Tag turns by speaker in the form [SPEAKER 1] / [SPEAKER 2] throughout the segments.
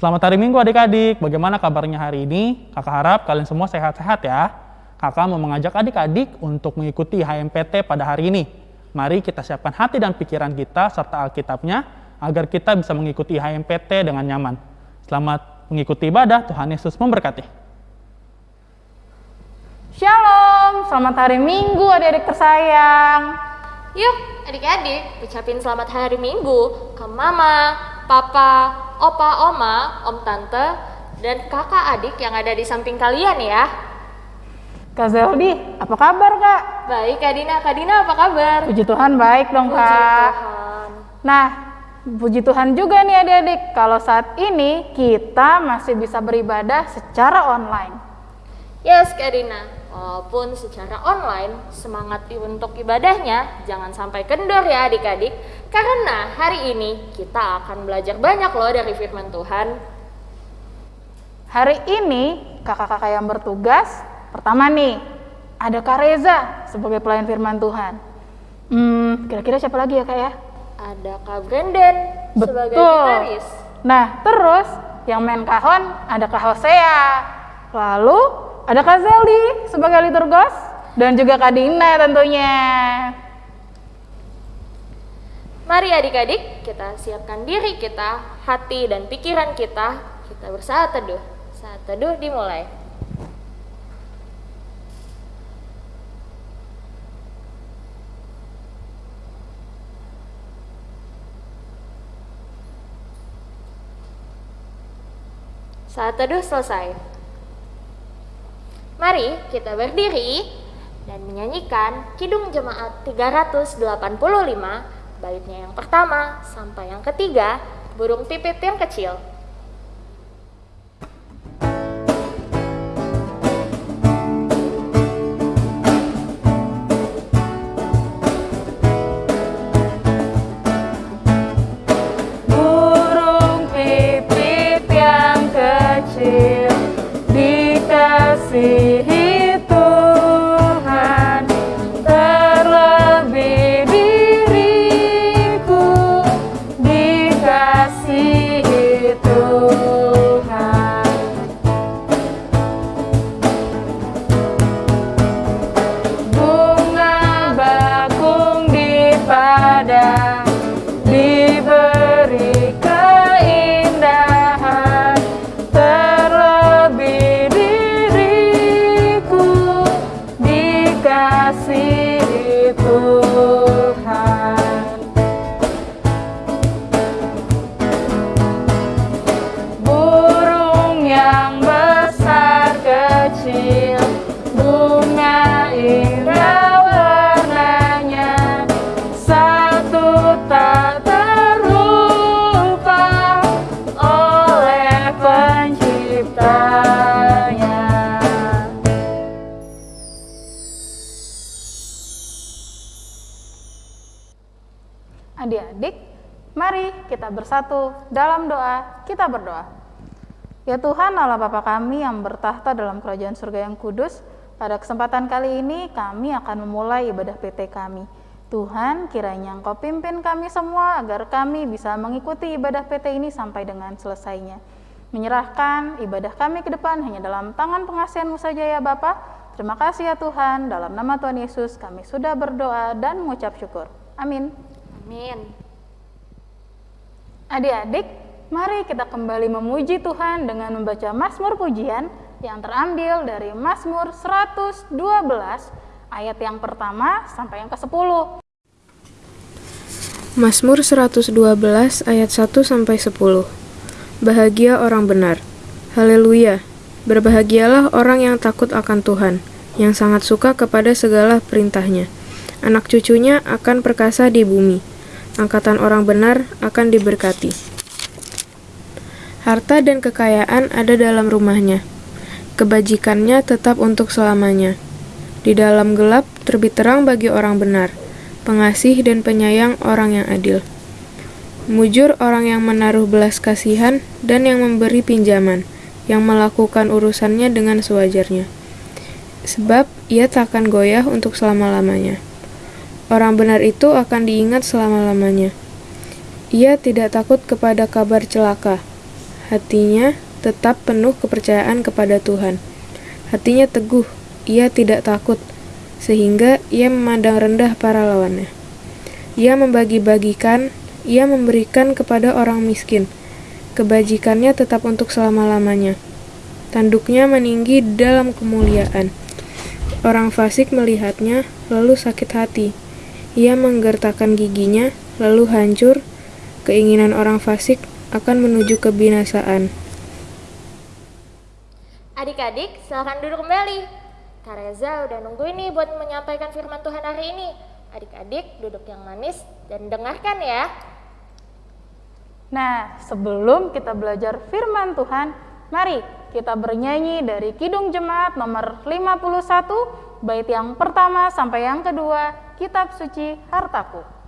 [SPEAKER 1] Selamat hari Minggu adik-adik. Bagaimana kabarnya hari ini? Kakak harap kalian semua sehat-sehat ya. Kakak mau mengajak adik-adik untuk mengikuti HMPT pada hari ini. Mari kita siapkan hati dan pikiran kita serta Alkitabnya agar kita bisa mengikuti HMPT dengan nyaman. Selamat mengikuti ibadah, Tuhan Yesus memberkati.
[SPEAKER 2] Shalom, selamat hari Minggu adik-adik tersayang.
[SPEAKER 3] Yuk, adik-adik, ucapin selamat hari Minggu ke Mama, Papa, Opa, Oma, Om Tante, dan kakak adik yang ada di samping kalian ya.
[SPEAKER 2] Kak Zeldi, apa kabar kak?
[SPEAKER 3] Baik, Kak Dina. Kak Dina apa kabar?
[SPEAKER 2] Puji Tuhan baik dong
[SPEAKER 3] Puji
[SPEAKER 2] kak.
[SPEAKER 3] Tuhan.
[SPEAKER 2] Nah, puji Tuhan juga nih adik-adik, kalau saat ini kita masih bisa beribadah secara online.
[SPEAKER 3] Yes, Kak Dina. Walaupun secara online, semangat untuk ibadahnya jangan sampai kendor ya adik-adik. Karena hari ini kita akan belajar banyak loh dari firman Tuhan.
[SPEAKER 2] Hari ini kakak-kakak yang bertugas, pertama nih, ada Kak Reza sebagai pelayan firman Tuhan. Hmm, kira-kira siapa lagi ya kak ya?
[SPEAKER 3] Ada Kak Brandon sebagai
[SPEAKER 2] Betul.
[SPEAKER 3] gitaris.
[SPEAKER 2] Nah, terus yang main kahon ada Kak Hosea. Lalu ada Kak Zeldi sebagai liturgos dan juga Kak Dina tentunya.
[SPEAKER 3] Mari adik-adik, kita siapkan diri kita, hati dan pikiran kita. Kita bersaat teduh. Saat teduh dimulai. Saat teduh selesai. Mari kita berdiri dan menyanyikan Kidung Jemaat 385 baitnya yang pertama sampai yang ketiga burung pipit yang kecil.
[SPEAKER 2] Burung pipit yang kecil bersatu dalam doa. Kita berdoa. Ya Tuhan Allah Bapa kami yang bertahta dalam kerajaan surga yang kudus, pada kesempatan kali ini kami akan memulai ibadah PT kami. Tuhan, kiranya Engkau pimpin kami semua agar kami bisa mengikuti ibadah PT ini sampai dengan selesainya. Menyerahkan ibadah kami ke depan hanya dalam tangan pengasihanmu saja ya Bapa. Terima kasih ya Tuhan, dalam nama Tuhan Yesus kami sudah berdoa dan mengucap syukur. Amin.
[SPEAKER 3] Amin.
[SPEAKER 2] Adik-adik, mari kita kembali memuji Tuhan dengan membaca Mazmur pujian yang terambil dari Mazmur 112 ayat yang pertama sampai yang ke-10.
[SPEAKER 4] Mazmur 112 ayat 1 sampai 10. Bahagia orang benar. Haleluya. Berbahagialah orang yang takut akan Tuhan, yang sangat suka kepada segala perintahnya. Anak cucunya akan perkasa di bumi. Angkatan orang benar akan diberkati. Harta dan kekayaan ada dalam rumahnya. Kebajikannya tetap untuk selamanya. Di dalam gelap terbit terang bagi orang benar, pengasih dan penyayang orang yang adil. Mujur orang yang menaruh belas kasihan dan yang memberi pinjaman, yang melakukan urusannya dengan sewajarnya. Sebab ia takkan goyah untuk selama-lamanya. Orang benar itu akan diingat selama-lamanya. Ia tidak takut kepada kabar celaka. hatinya tetap penuh kepercayaan kepada Tuhan. Hatinya teguh, ia tidak takut, sehingga ia memandang rendah para lawannya. Ia membagi-bagikan, ia memberikan kepada orang miskin. Kebajikannya tetap untuk selama-lamanya. Tanduknya meninggi dalam kemuliaan. Orang fasik melihatnya, lalu sakit hati. Ia menggertakkan giginya, lalu hancur. Keinginan orang fasik akan menuju kebinasaan.
[SPEAKER 3] Adik-adik, silahkan duduk kembali. Kak Reza udah nungguin nih buat menyampaikan firman Tuhan hari ini. Adik-adik duduk yang manis dan dengarkan ya.
[SPEAKER 2] Nah, sebelum kita belajar firman Tuhan, mari kita bernyanyi dari Kidung Jemaat nomor 51, bait yang pertama sampai yang kedua, Kitab Suci Hartaku.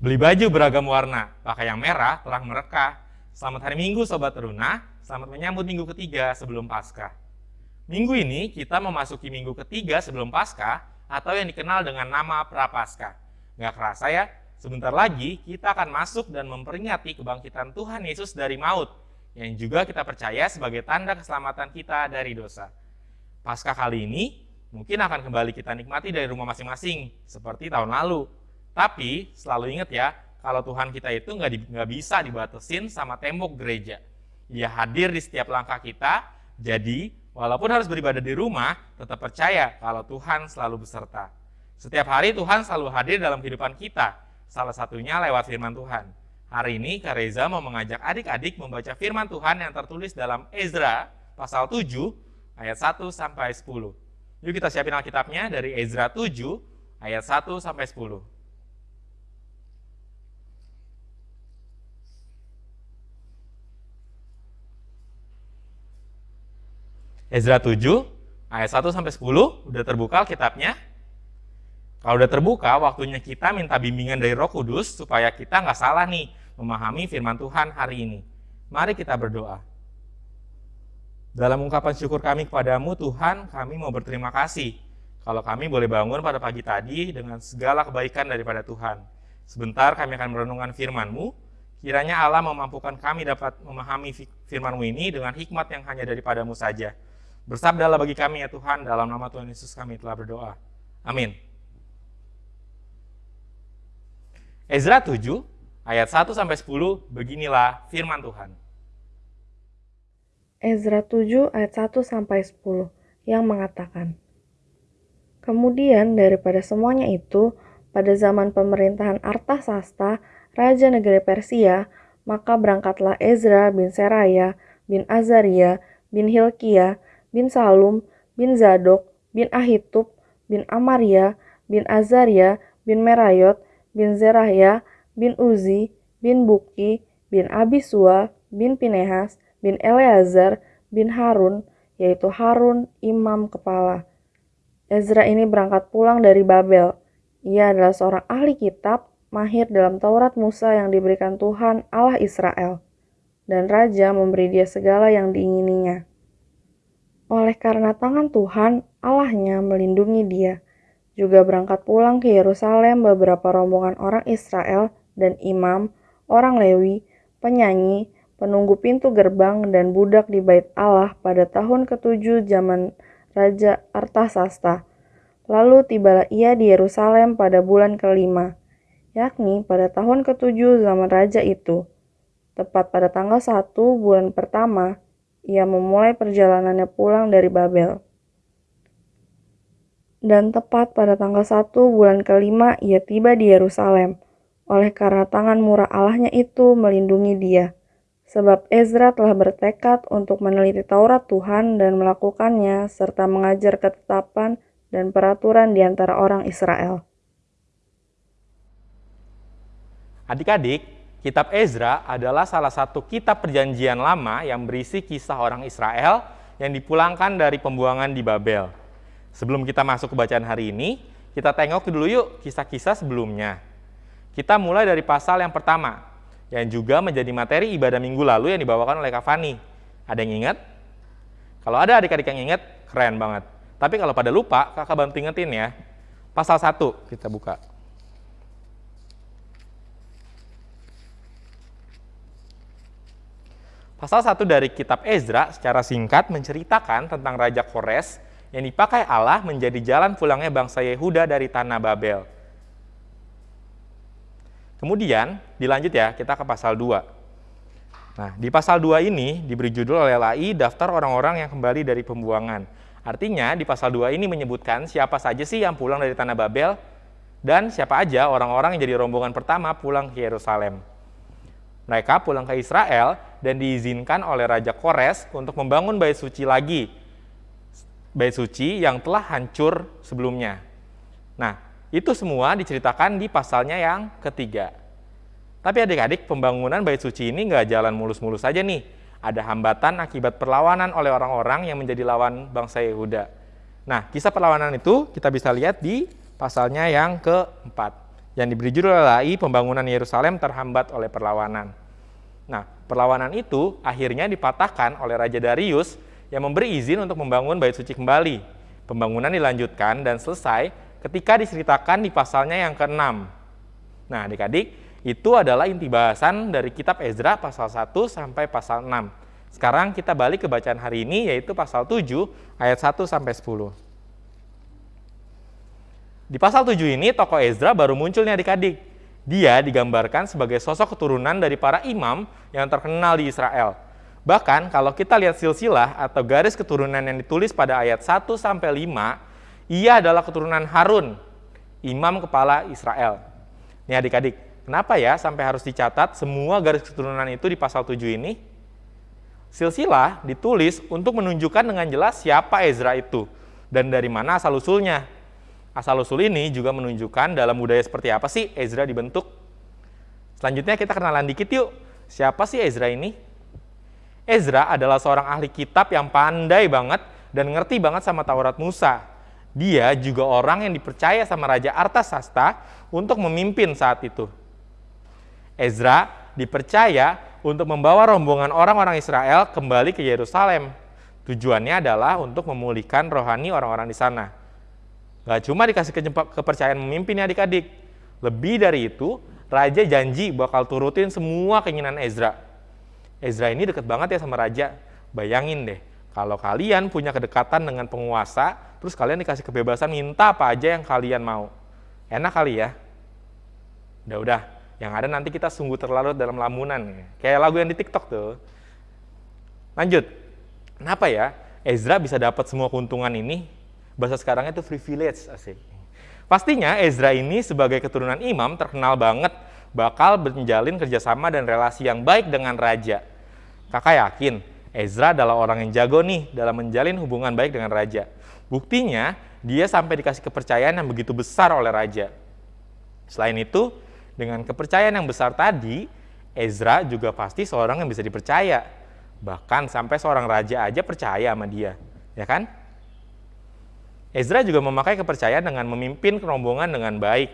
[SPEAKER 5] Baju beragam warna, pakai yang merah, terang mereka. Selamat hari Minggu Sobat Teruna, selamat menyambut minggu ketiga sebelum Paskah. Minggu ini kita memasuki minggu ketiga sebelum Paskah atau yang dikenal dengan nama Prapaskah. Nggak kerasa ya, sebentar lagi kita akan masuk dan memperingati kebangkitan Tuhan Yesus dari maut, yang juga kita percaya sebagai tanda keselamatan kita dari dosa. Paskah kali ini mungkin akan kembali kita nikmati dari rumah masing-masing, seperti tahun lalu. Tapi selalu ingat ya, kalau Tuhan kita itu nggak, di, bisa dibatasin sama tembok gereja. Dia hadir di setiap langkah kita, jadi walaupun harus beribadah di rumah, tetap percaya kalau Tuhan selalu beserta. Setiap hari Tuhan selalu hadir dalam kehidupan kita, salah satunya lewat firman Tuhan. Hari ini Kak Reza mau mengajak adik-adik membaca firman Tuhan yang tertulis dalam Ezra pasal 7 ayat 1 sampai 10. Yuk kita siapin Alkitabnya dari Ezra 7 ayat 1 sampai 10. Ezra 7 ayat 1 sampai 10 udah terbuka kitabnya. Kalau udah terbuka, waktunya kita minta bimbingan dari Roh Kudus supaya kita nggak salah nih memahami firman Tuhan hari ini. Mari kita berdoa. Dalam ungkapan syukur kami kepadamu Tuhan, kami mau berterima kasih kalau kami boleh bangun pada pagi tadi dengan segala kebaikan daripada Tuhan. Sebentar kami akan merenungkan firman-Mu, kiranya Allah memampukan kami dapat memahami firman-Mu ini dengan hikmat yang hanya daripadamu saja. Bersabdalah bagi kami ya Tuhan, dalam nama Tuhan Yesus kami telah berdoa. Amin. Ezra 7 ayat 1 sampai 10 beginilah firman Tuhan.
[SPEAKER 6] Ezra 7 ayat 1 sampai 10 yang mengatakan Kemudian daripada semuanya itu pada zaman pemerintahan Artasasta raja negeri Persia maka berangkatlah Ezra bin Seraya bin Azaria bin Hilkiah bin Salum, bin Zadok, bin Ahitub, bin Amaria, bin Azaria, bin Merayot, bin Zerahya, bin Uzi, bin Buki, bin Abisua, bin Pinehas, bin Eleazar, bin Harun, yaitu Harun imam kepala. Ezra ini berangkat pulang dari Babel. Ia adalah seorang ahli kitab, mahir dalam Taurat Musa yang diberikan Tuhan Allah Israel. Dan raja memberi dia segala yang diingininya. Oleh karena tangan Tuhan, Allahnya melindungi dia. Juga berangkat pulang ke Yerusalem beberapa rombongan orang Israel dan imam, orang Lewi, penyanyi, penunggu pintu gerbang dan budak di bait Allah pada tahun ketujuh zaman Raja Artasasta. Lalu tibalah ia di Yerusalem pada bulan kelima, yakni pada tahun ketujuh zaman Raja itu. Tepat pada tanggal satu bulan pertama, ia memulai perjalanannya pulang dari Babel. Dan tepat pada tanggal satu bulan kelima ia tiba di Yerusalem, oleh karena tangan murah Allahnya itu melindungi dia sebab Ezra telah bertekad untuk meneliti Taurat Tuhan dan melakukannya, serta mengajar ketetapan dan peraturan di antara orang Israel.
[SPEAKER 5] Adik-adik, kitab Ezra adalah salah satu kitab perjanjian lama yang berisi kisah orang Israel yang dipulangkan dari pembuangan di Babel. Sebelum kita masuk ke bacaan hari ini, kita tengok dulu yuk kisah-kisah sebelumnya. Kita mulai dari pasal yang pertama, yang juga menjadi materi ibadah minggu lalu yang dibawakan oleh Kak Fani. Ada yang ingat? Kalau ada adik-adik yang ingat, keren banget. Tapi kalau pada lupa, kakak bantu ingetin ya. Pasal 1 kita buka. Pasal 1 dari kitab Ezra secara singkat menceritakan tentang Raja Kores yang dipakai Allah menjadi jalan pulangnya bangsa Yehuda dari tanah Babel. Kemudian dilanjut ya, kita ke pasal 2. Nah, di pasal 2 ini diberi judul oleh LAI daftar orang-orang yang kembali dari pembuangan. Artinya di pasal 2 ini menyebutkan siapa saja sih yang pulang dari tanah Babel dan siapa aja orang-orang yang jadi rombongan pertama pulang ke Yerusalem. Mereka pulang ke Israel dan diizinkan oleh Raja Kores untuk membangun bait suci lagi. Bait suci yang telah hancur sebelumnya. Nah, itu semua diceritakan di pasalnya yang ketiga. Tapi adik-adik, pembangunan bait suci ini nggak jalan mulus-mulus saja nih. Ada hambatan akibat perlawanan oleh orang-orang yang menjadi lawan bangsa Yehuda. Nah, kisah perlawanan itu kita bisa lihat di pasalnya yang keempat. Yang diberi judul adalah pembangunan Yerusalem terhambat oleh perlawanan. Nah, perlawanan itu akhirnya dipatahkan oleh Raja Darius yang memberi izin untuk membangun bait suci kembali. Pembangunan dilanjutkan dan selesai ketika diceritakan di pasalnya yang ke-6. Nah, adik-adik, itu adalah inti bahasan dari kitab Ezra pasal 1 sampai pasal 6. Sekarang kita balik ke bacaan hari ini yaitu pasal 7 ayat 1 sampai 10. Di pasal 7 ini tokoh Ezra baru muncul nih adik-adik. Dia digambarkan sebagai sosok keturunan dari para imam yang terkenal di Israel. Bahkan kalau kita lihat silsilah atau garis keturunan yang ditulis pada ayat 1 sampai 5, ia adalah keturunan Harun, imam kepala Israel. Nih adik-adik, kenapa ya sampai harus dicatat semua garis keturunan itu di pasal 7 ini? Silsilah ditulis untuk menunjukkan dengan jelas siapa Ezra itu dan dari mana asal-usulnya. Asal-usul ini juga menunjukkan dalam budaya seperti apa sih Ezra dibentuk. Selanjutnya kita kenalan dikit yuk, siapa sih Ezra ini? Ezra adalah seorang ahli kitab yang pandai banget dan ngerti banget sama Taurat Musa. Dia juga orang yang dipercaya sama Raja Artasasta untuk memimpin saat itu. Ezra dipercaya untuk membawa rombongan orang-orang Israel kembali ke Yerusalem. Tujuannya adalah untuk memulihkan rohani orang-orang di sana. Gak cuma dikasih kepercayaan memimpin ya adik-adik. Lebih dari itu, Raja janji bakal turutin semua keinginan Ezra. Ezra ini deket banget ya sama Raja. Bayangin deh, kalau kalian punya kedekatan dengan penguasa, terus kalian dikasih kebebasan minta apa aja yang kalian mau. Enak kali ya? Udah-udah, yang ada nanti kita sungguh terlarut dalam lamunan. Kayak lagu yang di TikTok tuh. Lanjut, kenapa ya Ezra bisa dapat semua keuntungan ini? Bahasa sekarangnya itu privilege, asik. Pastinya Ezra ini sebagai keturunan imam terkenal banget bakal menjalin kerjasama dan relasi yang baik dengan raja. Kakak yakin Ezra adalah orang yang jago nih dalam menjalin hubungan baik dengan raja. Buktinya, dia sampai dikasih kepercayaan yang begitu besar oleh raja. Selain itu, dengan kepercayaan yang besar tadi, Ezra juga pasti seorang yang bisa dipercaya. Bahkan sampai seorang raja aja percaya sama dia, ya kan? Ezra juga memakai kepercayaan dengan memimpin rombongan dengan baik.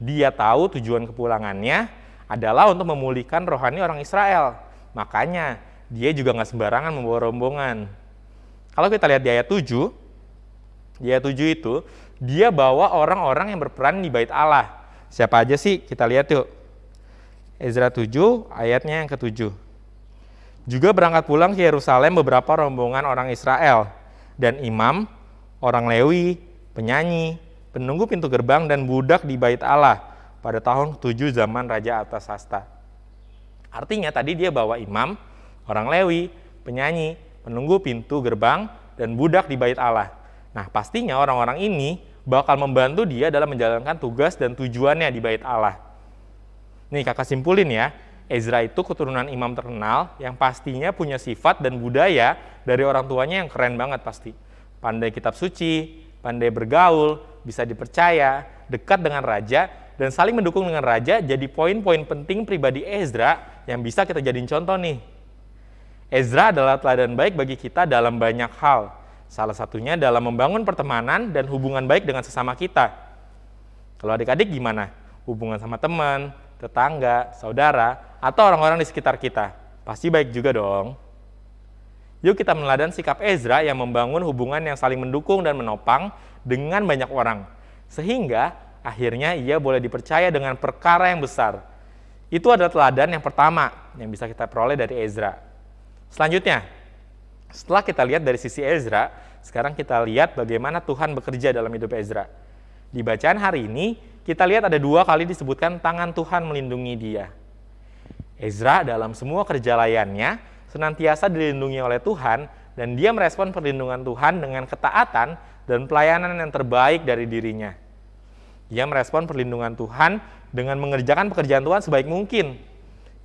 [SPEAKER 5] Dia tahu tujuan kepulangannya adalah untuk memulihkan rohani orang Israel. Makanya, dia juga nggak sembarangan membawa rombongan. Kalau kita lihat di ayat 7, di ayat 7 itu, dia bawa orang-orang yang berperan di bait Allah. Siapa aja sih? Kita lihat yuk. Ezra 7 ayatnya yang ke-7. Juga berangkat pulang ke Yerusalem beberapa rombongan orang Israel dan imam, orang Lewi, penyanyi, penunggu pintu gerbang dan budak di bait Allah pada tahun ke-7 zaman Raja Artasasta. Artinya tadi dia bawa imam, orang Lewi, penyanyi, penunggu pintu gerbang, dan budak di bait Allah. Nah, pastinya orang-orang ini bakal membantu dia dalam menjalankan tugas dan tujuannya di bait Allah. Nih kakak simpulin ya, Ezra itu keturunan imam terkenal yang pastinya punya sifat dan budaya dari orang tuanya yang keren banget pasti. Pandai kitab suci, pandai bergaul, bisa dipercaya, dekat dengan raja, dan saling mendukung dengan raja jadi poin-poin penting pribadi Ezra yang bisa kita jadiin contoh nih. Ezra adalah teladan baik bagi kita dalam banyak hal. Salah satunya dalam membangun pertemanan dan hubungan baik dengan sesama kita. Kalau adik-adik gimana? Hubungan sama teman, tetangga, saudara, atau orang-orang di sekitar kita. Pasti baik juga dong. Yuk kita meneladan sikap Ezra yang membangun hubungan yang saling mendukung dan menopang dengan banyak orang. Sehingga akhirnya ia boleh dipercaya dengan perkara yang besar. Itu adalah teladan yang pertama yang bisa kita peroleh dari Ezra. Selanjutnya, setelah kita lihat dari sisi Ezra, sekarang kita lihat bagaimana Tuhan bekerja dalam hidup Ezra. Di bacaan hari ini, kita lihat ada dua kali disebutkan tangan Tuhan melindungi dia. Ezra dalam semua kerja layannya senantiasa dilindungi oleh Tuhan dan dia merespon perlindungan Tuhan dengan ketaatan dan pelayanan yang terbaik dari dirinya. Ia merespon perlindungan Tuhan dengan mengerjakan pekerjaan Tuhan sebaik mungkin.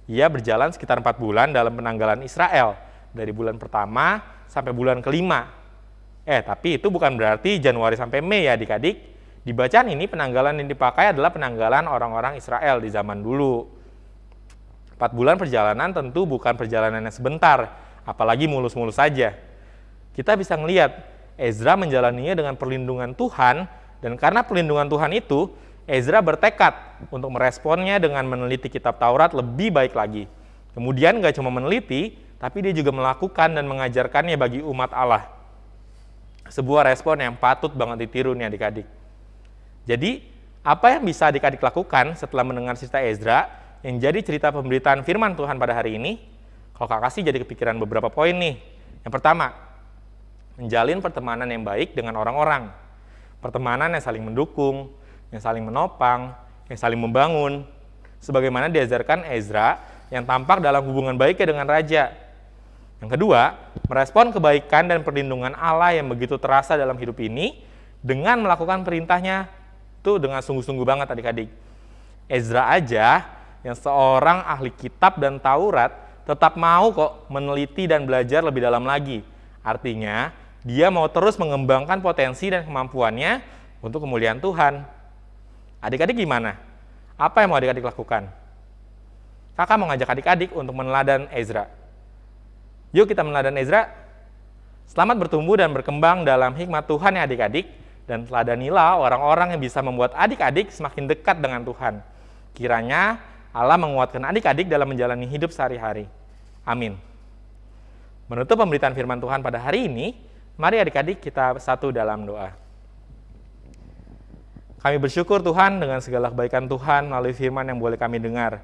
[SPEAKER 5] Ia berjalan sekitar empat bulan dalam penanggalan Israel, dari bulan pertama sampai bulan kelima. Eh, tapi itu bukan berarti Januari sampai Mei ya adik-adik. Di bacaan ini penanggalan yang dipakai adalah penanggalan orang-orang Israel di zaman dulu. Empat bulan perjalanan tentu bukan perjalanan yang sebentar, apalagi mulus-mulus saja. Kita bisa melihat Ezra menjalaninya dengan perlindungan Tuhan, dan karena perlindungan Tuhan itu, Ezra bertekad untuk meresponnya dengan meneliti kitab Taurat lebih baik lagi. Kemudian nggak cuma meneliti, tapi dia juga melakukan dan mengajarkannya bagi umat Allah. Sebuah respon yang patut banget ditiru nih adik-adik. Jadi, apa yang bisa adik-adik lakukan setelah mendengar cerita Ezra yang jadi cerita pemberitaan firman Tuhan pada hari ini? Kalau kakak sih jadi kepikiran beberapa poin nih. Yang pertama, menjalin pertemanan yang baik dengan orang-orang. Pertemanan yang saling mendukung, yang saling menopang, yang saling membangun. Sebagaimana diajarkan Ezra yang tampak dalam hubungan baiknya dengan raja. Yang kedua, merespon kebaikan dan perlindungan Allah yang begitu terasa dalam hidup ini dengan melakukan perintahnya itu dengan sungguh-sungguh banget adik-adik. Ezra aja yang seorang ahli kitab dan Taurat tetap mau kok meneliti dan belajar lebih dalam lagi. Artinya, dia mau terus mengembangkan potensi dan kemampuannya untuk kemuliaan Tuhan. Adik-adik gimana? Apa yang mau adik-adik lakukan? Kakak mau ngajak adik-adik untuk meneladan Ezra. Yuk kita meneladan Ezra. Selamat bertumbuh dan berkembang dalam hikmat Tuhan ya adik-adik dan teladanilah orang-orang yang bisa membuat adik-adik semakin dekat dengan Tuhan. Kiranya Allah menguatkan adik-adik dalam menjalani hidup sehari-hari. Amin. Menutup pemberitaan firman Tuhan pada hari ini, mari adik-adik kita satu dalam doa. Kami bersyukur Tuhan dengan segala kebaikan Tuhan melalui firman yang boleh kami dengar.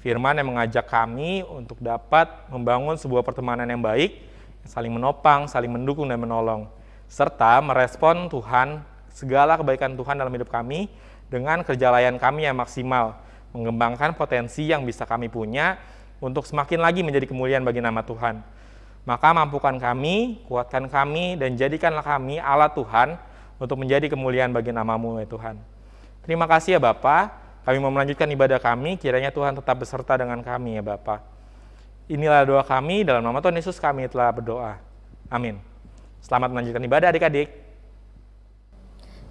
[SPEAKER 5] Firman yang mengajak kami untuk dapat membangun sebuah pertemanan yang baik, saling menopang, saling mendukung dan menolong serta merespon Tuhan, segala kebaikan Tuhan dalam hidup kami dengan kerja layan kami yang maksimal, mengembangkan potensi yang bisa kami punya untuk semakin lagi menjadi kemuliaan bagi nama Tuhan. Maka mampukan kami, kuatkan kami, dan jadikanlah kami alat Tuhan untuk menjadi kemuliaan bagi namamu ya Tuhan. Terima kasih ya Bapak, kami mau melanjutkan ibadah kami, kiranya Tuhan tetap beserta dengan kami ya Bapak. Inilah doa kami, dalam nama Tuhan Yesus kami telah berdoa. Amin. Selamat melanjutkan ibadah adik-adik.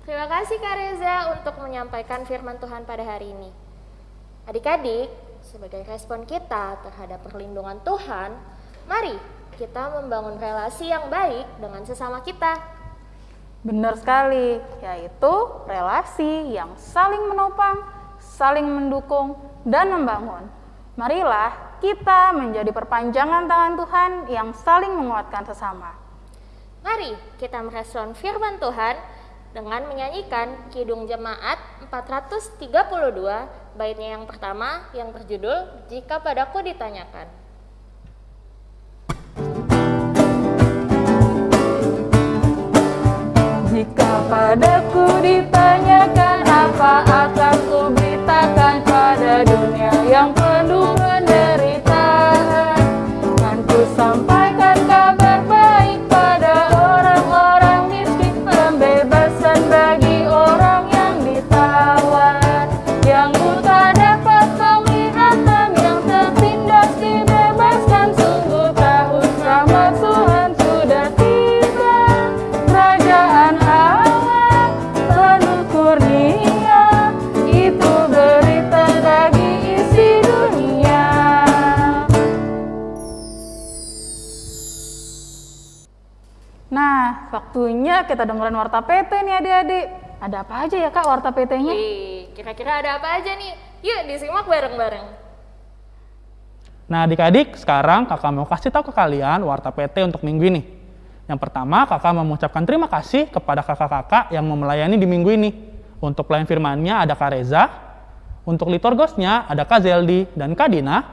[SPEAKER 3] Terima kasih Kak Reza untuk menyampaikan firman Tuhan pada hari ini. Adik-adik, sebagai respon kita terhadap perlindungan Tuhan, mari kita membangun relasi yang baik dengan sesama kita.
[SPEAKER 2] Benar sekali, yaitu relasi yang saling menopang, saling mendukung, dan membangun. Marilah kita menjadi perpanjangan tangan Tuhan yang saling menguatkan sesama.
[SPEAKER 3] Mari kita merespon firman Tuhan dengan menyanyikan Kidung Jemaat 432 baitnya yang pertama yang berjudul Jika Padaku Ditanyakan.
[SPEAKER 2] Jika padaku ditanyakan apa atau waktunya kita dengerin warta PT nih adik-adik. Ada apa aja ya kak warta PT-nya?
[SPEAKER 3] Kira-kira ada apa aja nih? Yuk disimak bareng-bareng.
[SPEAKER 1] Nah adik-adik, sekarang kakak mau kasih tahu ke kalian warta PT untuk minggu ini. Yang pertama, kakak mau mengucapkan terima kasih kepada kakak-kakak yang mau melayani di minggu ini. Untuk pelayan firmannya ada Kak Reza, untuk liturgosnya ada Kak Zeldi dan Kak Dina,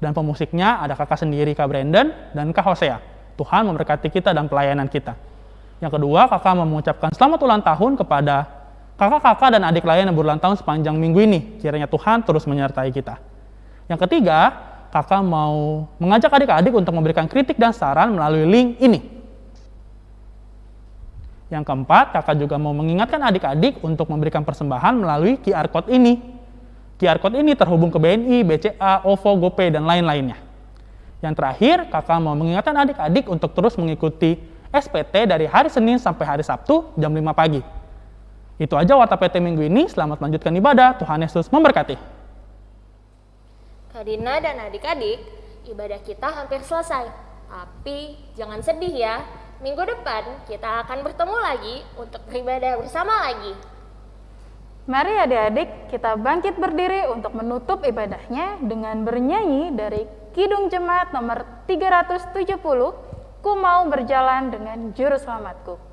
[SPEAKER 1] dan pemusiknya ada kakak sendiri Kak Brandon dan Kak Hosea. Tuhan memberkati kita dan pelayanan kita. Yang kedua, kakak mengucapkan selamat ulang tahun kepada kakak-kakak dan adik lain yang berulang tahun sepanjang minggu ini. Kiranya Tuhan terus menyertai kita. Yang ketiga, kakak mau mengajak adik-adik untuk memberikan kritik dan saran melalui link ini. Yang keempat, kakak juga mau mengingatkan adik-adik untuk memberikan persembahan melalui QR Code ini. QR Code ini terhubung ke BNI, BCA, OVO, GoPay, dan lain-lainnya. Yang terakhir, kakak mau mengingatkan adik-adik untuk terus mengikuti SPT dari hari Senin sampai hari Sabtu jam 5 pagi. Itu aja Warta PT minggu ini. Selamat melanjutkan ibadah. Tuhan Yesus memberkati.
[SPEAKER 3] Kak Dina dan adik-adik, ibadah kita hampir selesai. Tapi jangan sedih ya, minggu depan kita akan bertemu lagi untuk beribadah bersama lagi.
[SPEAKER 2] Mari adik-adik kita bangkit berdiri untuk menutup ibadahnya dengan bernyanyi dari Kidung Jemaat nomor 370, Ku mau berjalan dengan juru selamatku.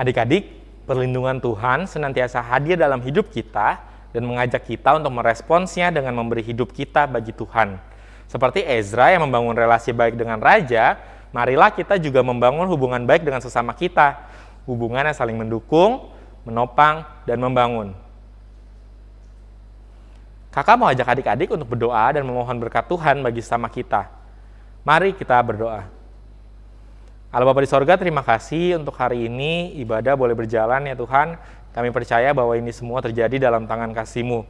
[SPEAKER 5] Adik-adik, perlindungan Tuhan senantiasa hadir dalam hidup kita dan mengajak kita untuk meresponsnya dengan memberi hidup kita bagi Tuhan. Seperti Ezra yang membangun relasi baik dengan raja, marilah kita juga membangun hubungan baik dengan sesama kita. Hubungan yang saling mendukung, menopang, dan membangun. Kakak mau ajak adik-adik untuk berdoa dan memohon berkat Tuhan bagi sesama kita. Mari kita berdoa. Allah Bapa di sorga, terima kasih untuk hari ini ibadah boleh berjalan ya Tuhan. Kami percaya bahwa ini semua terjadi dalam tangan kasih-Mu.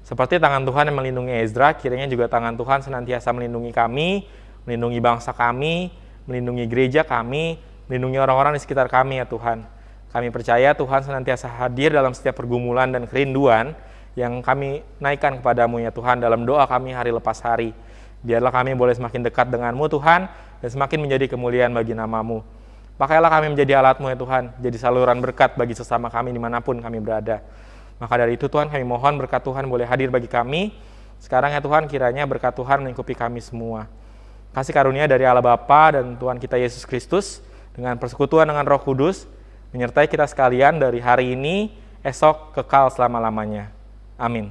[SPEAKER 5] Seperti tangan Tuhan yang melindungi Ezra, kiranya juga tangan Tuhan senantiasa melindungi kami, melindungi bangsa kami, melindungi gereja kami, melindungi orang-orang di sekitar kami ya Tuhan. Kami percaya Tuhan senantiasa hadir dalam setiap pergumulan dan kerinduan yang kami naikkan kepadamu ya Tuhan dalam doa kami hari lepas hari. Biarlah kami boleh semakin dekat denganmu Tuhan, dan semakin menjadi kemuliaan bagi namamu. Pakailah kami menjadi alatmu ya Tuhan, jadi saluran berkat bagi sesama kami di mana pun kami berada. Maka dari itu Tuhan kami mohon berkat Tuhan boleh hadir bagi kami. Sekarang ya Tuhan kiranya berkat Tuhan melingkupi kami semua. Kasih karunia dari Allah Bapa dan Tuhan kita Yesus Kristus dengan persekutuan dengan Roh Kudus menyertai kita sekalian dari hari ini, esok, kekal selama-lamanya. Amin.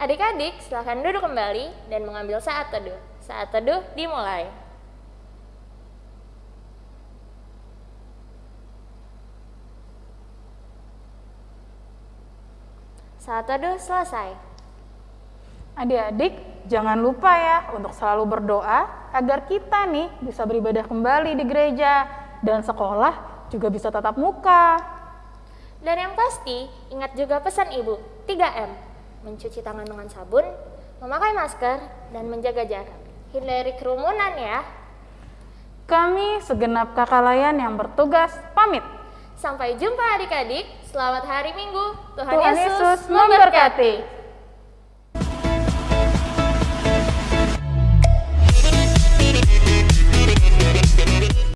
[SPEAKER 3] Adik-adik, silahkan duduk kembali dan mengambil saat teduh. Saat teduh dimulai. Saat teduh selesai.
[SPEAKER 2] Adik-adik, jangan lupa ya untuk selalu berdoa agar kita nih bisa beribadah kembali di gereja dan sekolah juga bisa tatap muka.
[SPEAKER 3] Dan yang pasti, ingat juga pesan Ibu, 3M. mencuci tangan dengan sabun, memakai masker, dan menjaga jarak. Hindari kerumunan ya.
[SPEAKER 2] Kami segenap kakak layan yang bertugas pamit.
[SPEAKER 3] Sampai jumpa adik-adik. Selamat hari Minggu. Tuhan,
[SPEAKER 2] Tuhan
[SPEAKER 3] Yesus
[SPEAKER 2] Yesus
[SPEAKER 3] memberkati.
[SPEAKER 2] memberkati.